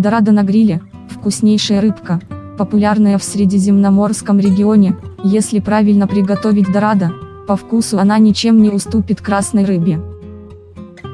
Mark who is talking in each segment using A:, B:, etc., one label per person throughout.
A: Дорадо на гриле, вкуснейшая рыбка, популярная в Средиземноморском регионе, если правильно приготовить дорадо, по вкусу она ничем не уступит красной рыбе.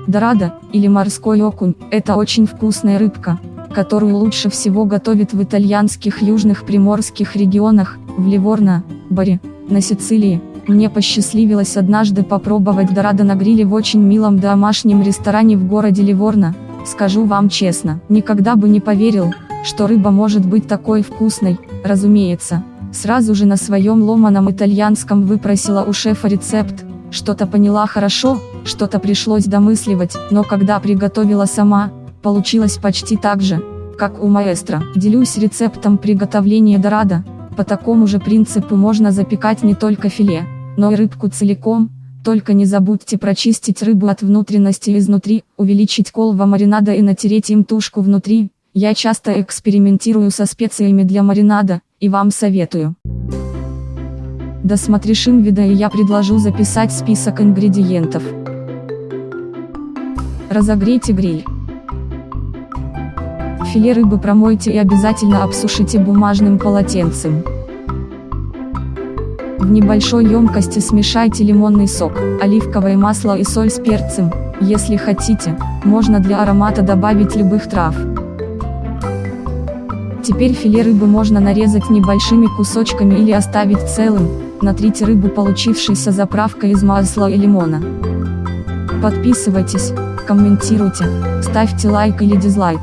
A: Дорадо, или морской окунь, это очень вкусная рыбка, которую лучше всего готовят в итальянских южных приморских регионах, в Ливорно, Баре, на Сицилии. Мне посчастливилось однажды попробовать дорадо на гриле в очень милом домашнем ресторане в городе Ливорно, скажу вам честно, никогда бы не поверил, что рыба может быть такой вкусной, разумеется. Сразу же на своем ломаном итальянском выпросила у шефа рецепт, что-то поняла хорошо, что-то пришлось домысливать, но когда приготовила сама, получилось почти так же, как у маэстро. Делюсь рецептом приготовления дорадо, по такому же принципу можно запекать не только филе, но и рыбку целиком, только не забудьте прочистить рыбу от внутренности изнутри, увеличить колва маринада и натереть им тушку внутри. Я часто экспериментирую со специями для маринада, и вам советую. Досмотришь вида и я предложу записать список ингредиентов. Разогрейте гриль. Филе рыбы промойте и обязательно обсушите бумажным полотенцем. В небольшой емкости смешайте лимонный сок, оливковое масло и соль с перцем, если хотите, можно для аромата добавить любых трав. Теперь филе рыбы можно нарезать небольшими кусочками или оставить целым, натрите рыбу получившейся заправкой из масла и лимона. Подписывайтесь, комментируйте, ставьте лайк или дизлайк.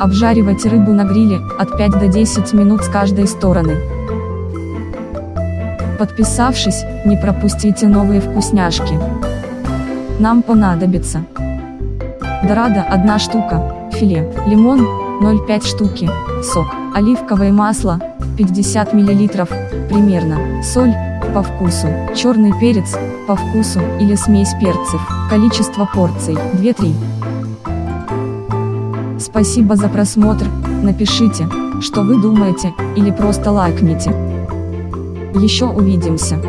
A: Обжаривайте рыбу на гриле, от 5 до 10 минут с каждой стороны. Подписавшись, не пропустите новые вкусняшки. Нам понадобится Дорадо 1 штука, филе, лимон 0,5 штуки, сок, оливковое масло 50 мл, примерно, соль, по вкусу, черный перец, по вкусу, или смесь перцев, количество порций, 2-3. Спасибо за просмотр, напишите, что вы думаете, или просто лайкните. Еще увидимся.